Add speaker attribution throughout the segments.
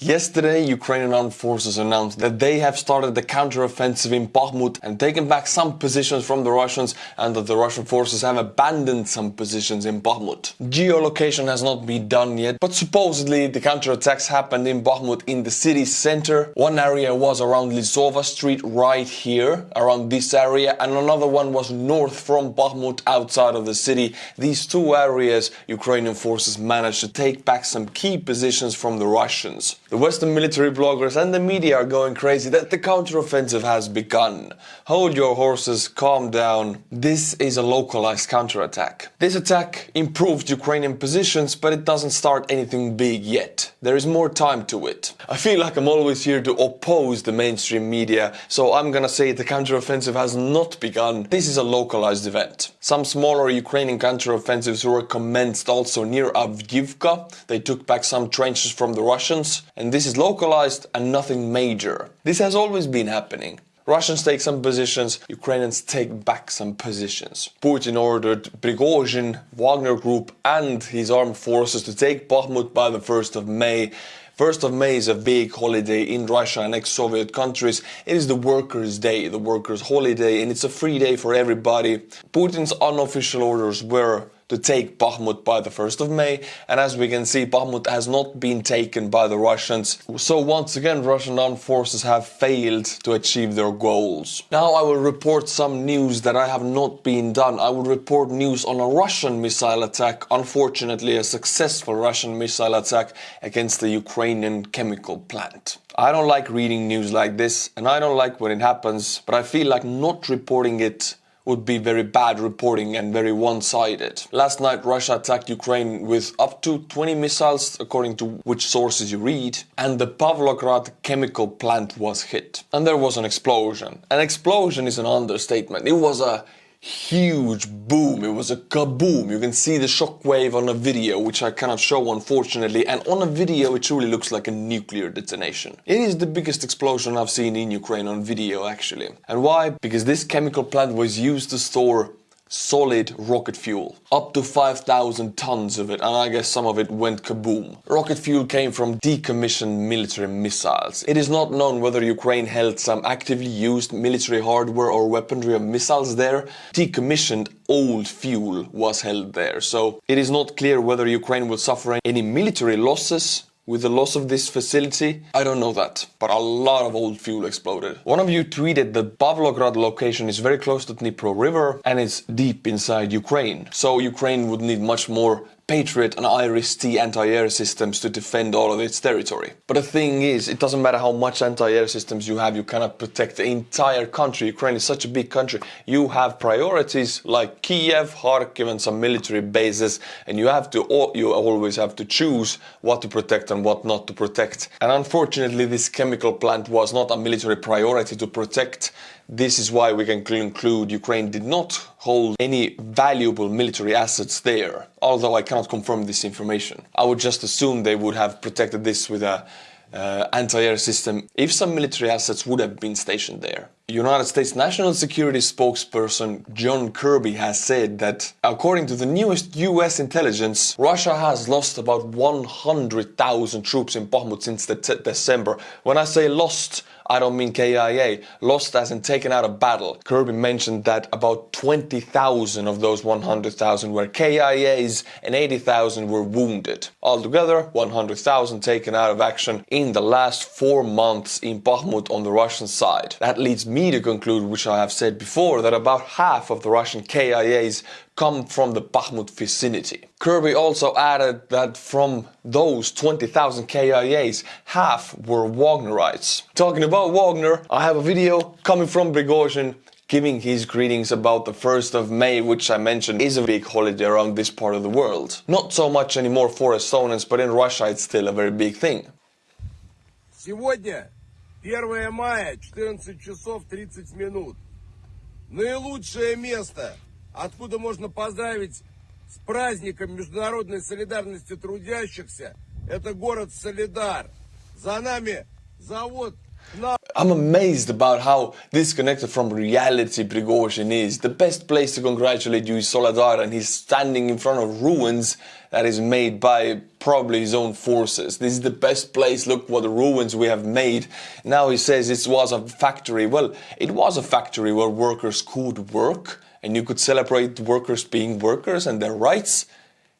Speaker 1: Yesterday, Ukrainian armed forces announced that they have started the counteroffensive in Bakhmut and taken back some positions from the Russians and that the Russian forces have abandoned some positions in Bakhmut. Geolocation has not been done yet, but supposedly the counterattacks happened in Bakhmut in the city center. One area was around Lizova Street right here, around this area, and another one was north from Bakhmut outside of the city. These two areas, Ukrainian forces managed to take back some key positions from the Russians. The Western military bloggers and the media are going crazy that the counteroffensive has begun. Hold your horses, calm down. This is a localized counterattack. This attack improved Ukrainian positions, but it doesn't start anything big yet. There is more time to it. I feel like I'm always here to oppose the mainstream media, so I'm gonna say the counteroffensive has not begun. This is a localized event. Some smaller Ukrainian counteroffensives were commenced also near Avdiivka. They took back some trenches from the Russians and this is localized and nothing major. This has always been happening. Russians take some positions, Ukrainians take back some positions. Putin ordered Prigozhin, Wagner Group and his armed forces to take Bakhmut by the 1st of May. 1st of May is a big holiday in Russia and ex-Soviet countries. It is the workers' day, the workers' holiday, and it's a free day for everybody. Putin's unofficial orders were to take Bakhmut by the 1st of May and as we can see Bakhmut has not been taken by the Russians. So once again Russian armed forces have failed to achieve their goals. Now I will report some news that I have not been done. I will report news on a Russian missile attack, unfortunately a successful Russian missile attack against the Ukrainian chemical plant. I don't like reading news like this and I don't like when it happens, but I feel like not reporting it would be very bad reporting and very one-sided. Last night Russia attacked Ukraine with up to 20 missiles according to which sources you read and the Pavlograd chemical plant was hit and there was an explosion. An explosion is an understatement. It was a huge boom. It was a kaboom. You can see the shockwave on a video, which I cannot show unfortunately. And on a video, it truly looks like a nuclear detonation. It is the biggest explosion I've seen in Ukraine on video actually. And why? Because this chemical plant was used to store solid rocket fuel. Up to 5,000 tons of it, and I guess some of it went kaboom. Rocket fuel came from decommissioned military missiles. It is not known whether Ukraine held some actively used military hardware or weaponry of missiles there. Decommissioned old fuel was held there, so it is not clear whether Ukraine will suffer any military losses with the loss of this facility? I don't know that, but a lot of old fuel exploded. One of you tweeted that Pavlograd location is very close to Dnipro River and it's deep inside Ukraine. So Ukraine would need much more Patriot and IRIS-T anti-air systems to defend all of its territory. But the thing is, it doesn't matter how much anti-air systems you have, you cannot protect the entire country. Ukraine is such a big country. You have priorities like Kiev, Kharkiv and some military bases and you have to, you always have to choose what to protect and what not to protect. And unfortunately this chemical plant was not a military priority to protect this is why we can conclude Ukraine did not hold any valuable military assets there, although I cannot confirm this information. I would just assume they would have protected this with a uh, anti-air system if some military assets would have been stationed there. United States National Security spokesperson John Kirby has said that according to the newest US intelligence, Russia has lost about 100,000 troops in Bakhmut since December. When I say lost, I don't mean KIA, lost as in taken out of battle. Kirby mentioned that about 20,000 of those 100,000 were KIAs and 80,000 were wounded. Altogether, 100,000 taken out of action in the last four months in Bakhmut on the Russian side. That leads me to conclude, which I have said before, that about half of the Russian KIAs come from the Bakhmut vicinity. Kirby also added that from those 20,000 KIAs, half were Wagnerites. Talking about Wagner, I have a video coming from Prigozhin giving his greetings about the 1st of May, which I mentioned is a big holiday around this part of the world. Not so much anymore for Estonians, but in Russia it's still a very big thing.
Speaker 2: Сегодня 1 мая, 14 часов 30 минут. Наилучшее место откуда можно поздравить с праздником международной солидарности трудящихся, это город Солидар. За нами завод
Speaker 1: I'm amazed about how disconnected from reality Prigozhin is. The best place to congratulate you is Soledar and he's standing in front of ruins that is made by probably his own forces. This is the best place. Look what ruins we have made. Now he says it was a factory. Well, it was a factory where workers could work and you could celebrate workers being workers and their rights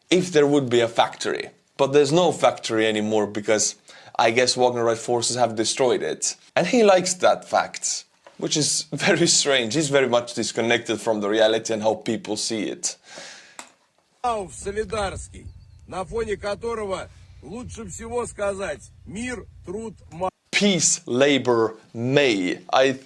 Speaker 1: if there would be a factory. But there's no factory anymore because I guess Wagnerite forces have destroyed it. And he likes that fact, which is very strange. He's very much disconnected from the reality and how people see it.
Speaker 2: в Солидарский, на фоне которого лучше всего сказать «мир, труд, мать».
Speaker 1: Peace, labor, may. I,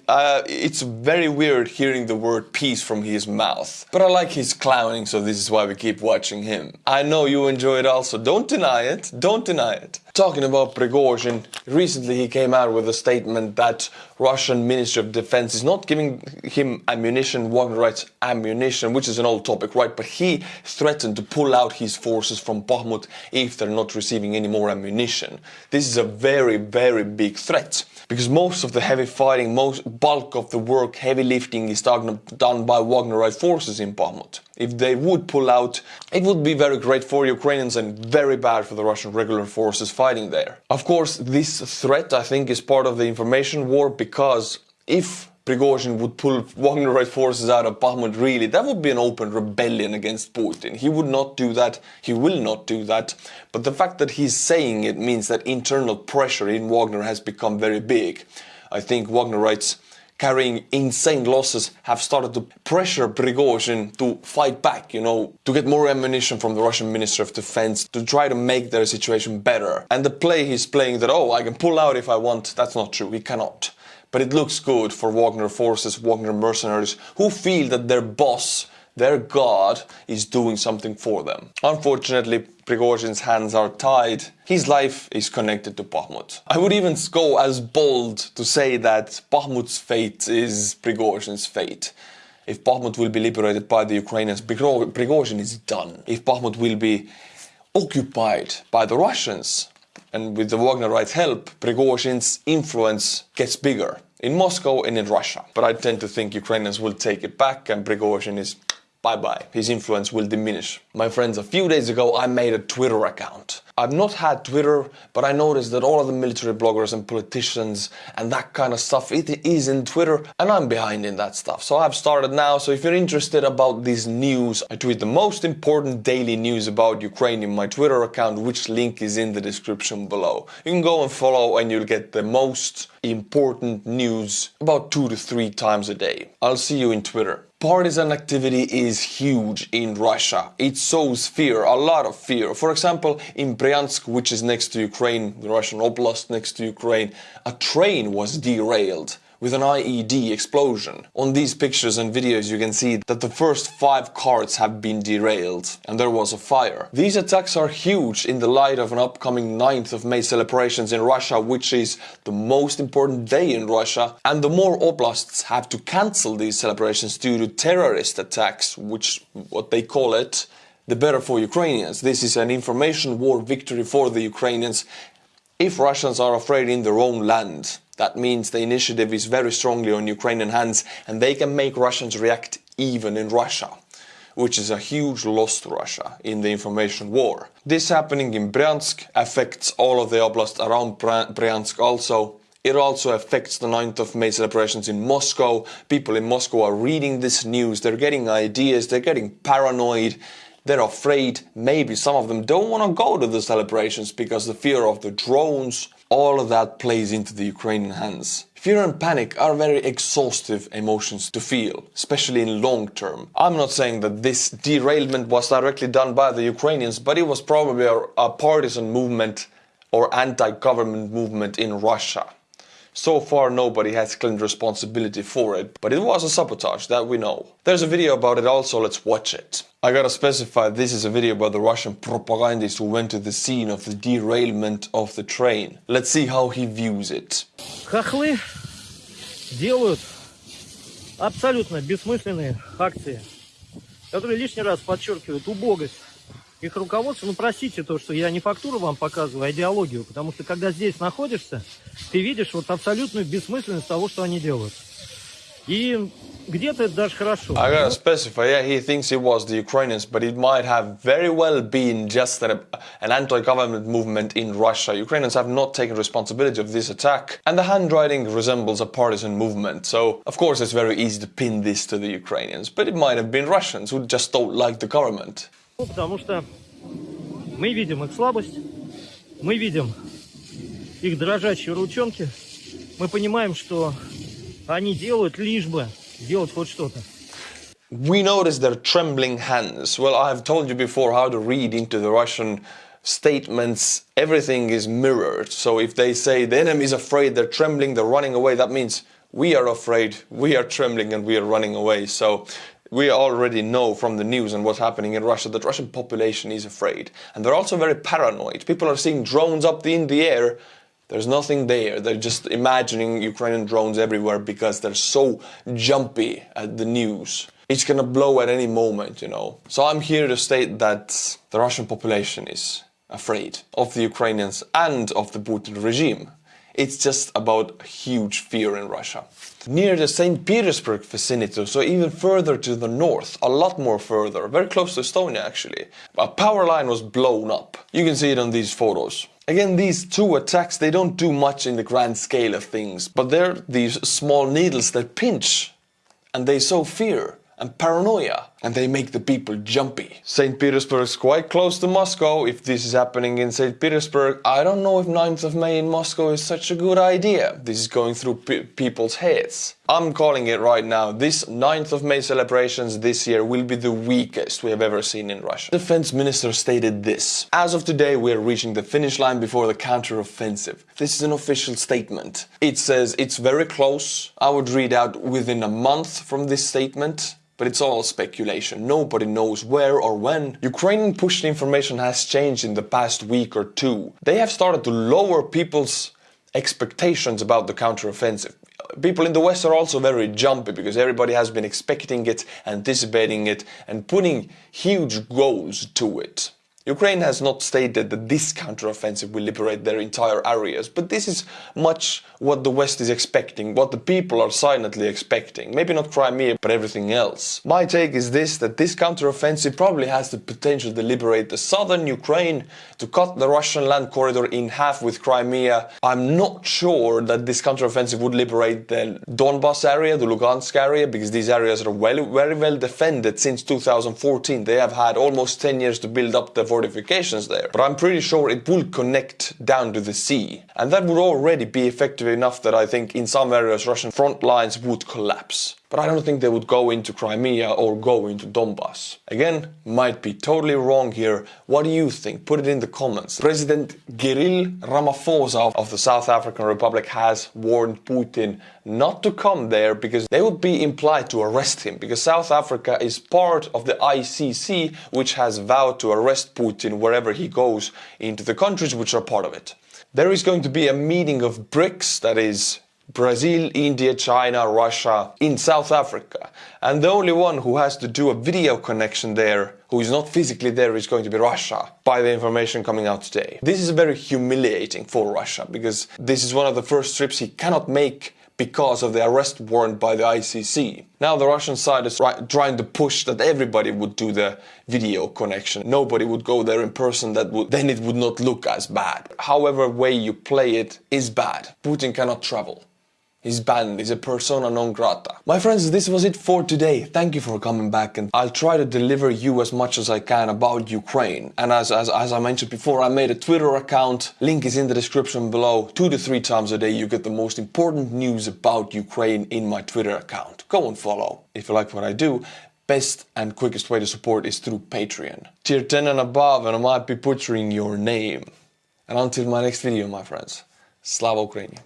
Speaker 1: it's very weird hearing the word peace from his mouth. But I like his clowning, so this is why we keep watching him. I know you enjoy it also. Don't deny it. Don't deny it. Talking about Prigozhin, recently he came out with a statement that Russian Ministry of Defense is not giving him ammunition, Wagnerite ammunition, which is an old topic, right? But he threatened to pull out his forces from Bakhmut if they're not receiving any more ammunition. This is a very, very big threat because most of the heavy fighting, most bulk of the work, heavy lifting is done, done by Wagnerite forces in Bakhmut. If they would pull out, it would be very great for Ukrainians and very bad for the Russian regular forces fighting there. Of course, this threat, I think, is part of the information war because if Prigozhin would pull Wagnerite forces out of Bakhmut, really, that would be an open rebellion against Putin. He would not do that, he will not do that. But the fact that he's saying it means that internal pressure in Wagner has become very big. I think Wagnerites carrying insane losses have started to pressure Prigozhin to fight back, you know, to get more ammunition from the Russian Minister of Defense, to try to make their situation better. And the play he's playing that, oh, I can pull out if I want, that's not true, he cannot. But it looks good for Wagner forces, Wagner mercenaries, who feel that their boss their god is doing something for them. Unfortunately, Prigozhin's hands are tied. His life is connected to Bakhmut. I would even go as bold to say that Bakhmut's fate is Prigozhin's fate. If Bakhmut will be liberated by the Ukrainians, Prigozhin is done. If Bakhmut will be occupied by the Russians, and with the Wagnerite help, Prigozhin's influence gets bigger in Moscow and in Russia. But I tend to think Ukrainians will take it back and Prigozhin is bye bye. His influence will diminish. My friends, a few days ago I made a Twitter account. I've not had Twitter, but I noticed that all of the military bloggers and politicians and that kind of stuff, it is in Twitter, and I'm behind in that stuff. So I've started now, so if you're interested about this news, I tweet the most important daily news about Ukraine in my Twitter account, which link is in the description below. You can go and follow and you'll get the most important news about two to three times a day. I'll see you in Twitter. Partisan activity is huge in Russia. It sows fear, a lot of fear. For example, in Bryansk, which is next to Ukraine, the Russian oblast next to Ukraine, a train was derailed with an IED explosion. On these pictures and videos you can see that the first five carts have been derailed and there was a fire. These attacks are huge in the light of an upcoming 9th of May celebrations in Russia which is the most important day in Russia and the more oblasts have to cancel these celebrations due to terrorist attacks which what they call it the better for Ukrainians. This is an information war victory for the Ukrainians if Russians are afraid in their own land. That means the initiative is very strongly on Ukrainian hands and they can make Russians react even in Russia, which is a huge loss to Russia in the information war. This happening in Bryansk affects all of the oblast around Bryansk also. It also affects the 9th of May celebrations in Moscow. People in Moscow are reading this news, they're getting ideas, they're getting paranoid, they're afraid. Maybe some of them don't want to go to the celebrations because the fear of the drones, all of that plays into the Ukrainian hands. Fear and panic are very exhaustive emotions to feel, especially in long term. I'm not saying that this derailment was directly done by the Ukrainians, but it was probably a, a partisan movement or anti-government movement in Russia. So far nobody has claimed responsibility for it, but it was a sabotage, that we know. There's a video about it also, let's watch it. I gotta specify this is a video about the Russian propagandist who went to the scene of the derailment of the train. Let's see how he views it.
Speaker 3: Хохлы делают абсолютно бессмысленные акции, которые лишний раз подчеркивают убогость их руководство, ну простите то, что я не фактуру вам показываю, а идеологию, потому что когда здесь находишься, ты видишь вот абсолютную бессмысленность того, что они делают. И где-то это даже хорошо.
Speaker 1: I gotta specify, yeah, he thinks it was the Ukrainians, but it might have very well been just an, an anti-government movement in Russia. Ukrainians have not taken responsibility of this attack, and the handwriting resembles a partisan movement. So, of course, it's very easy to pin this to the Ukrainians, but it might have been Russians who just don't like the government.
Speaker 3: Ну, Потому что мы видим их слабость, мы видим их дрожащие ручонки, мы понимаем, что они делают лишь бы делать хоть что-то.
Speaker 1: We notice their trembling hands. Well, I have told you before how to read into the Russian statements. Everything is mirrored. So if they say the enemy is afraid, they're trembling, they're running away, that means we are afraid, we are trembling, and we are running away. So we already know from the news and what's happening in Russia that Russian population is afraid. And they're also very paranoid. People are seeing drones up in the air. There's nothing there. They're just imagining Ukrainian drones everywhere because they're so jumpy at the news. It's gonna blow at any moment, you know. So I'm here to state that the Russian population is afraid of the Ukrainians and of the Putin regime. It's just about huge fear in Russia. Near the St. Petersburg vicinity, so even further to the north, a lot more further, very close to Estonia actually, a power line was blown up. You can see it on these photos. Again, these two attacks, they don't do much in the grand scale of things, but they're these small needles that pinch and they sow fear and paranoia and they make the people jumpy. St. Petersburg is quite close to Moscow. If this is happening in St. Petersburg, I don't know if 9th of May in Moscow is such a good idea. This is going through pe people's heads. I'm calling it right now. This 9th of May celebrations this year will be the weakest we have ever seen in Russia. Defense minister stated this. As of today, we are reaching the finish line before the counter-offensive. This is an official statement. It says it's very close. I would read out within a month from this statement but it's all speculation. Nobody knows where or when. Ukrainian push information has changed in the past week or two. They have started to lower people's expectations about the counteroffensive. People in the West are also very jumpy because everybody has been expecting it, anticipating it, and putting huge goals to it. Ukraine has not stated that this counteroffensive will liberate their entire areas, but this is much what the West is expecting, what the people are silently expecting. Maybe not Crimea, but everything else. My take is this, that this counteroffensive probably has the potential to liberate the southern Ukraine, to cut the Russian land corridor in half with Crimea. I'm not sure that this counteroffensive would liberate the Donbas area, the Lugansk area, because these areas are well, very well defended since 2014. They have had almost 10 years to build up the fortifications there. But I'm pretty sure it will connect down to the sea. And that would already be effective enough that I think in some areas Russian front lines would collapse. But I don't think they would go into Crimea or go into Donbass. Again, might be totally wrong here. What do you think? Put it in the comments. President Kirill Ramaphosa of the South African Republic has warned Putin not to come there because they would be implied to arrest him because South Africa is part of the ICC which has vowed to arrest Putin wherever he goes into the countries which are part of it. There is going to be a meeting of BRICS, that is Brazil, India, China, Russia, in South Africa. And the only one who has to do a video connection there, who is not physically there, is going to be Russia, by the information coming out today. This is very humiliating for Russia, because this is one of the first trips he cannot make because of the arrest warrant by the ICC. Now the Russian side is trying to push that everybody would do the video connection. Nobody would go there in person, that would, then it would not look as bad. However way you play it is bad. Putin cannot travel. He's banned, is a persona non grata. My friends, this was it for today. Thank you for coming back and I'll try to deliver you as much as I can about Ukraine. And as, as, as I mentioned before, I made a Twitter account, link is in the description below. Two to three times a day you get the most important news about Ukraine in my Twitter account. Go and follow. If you like what I do, best and quickest way to support is through Patreon. Tier 10 and above and I might be butchering your name. And until my next video, my friends, Slava Ukraini.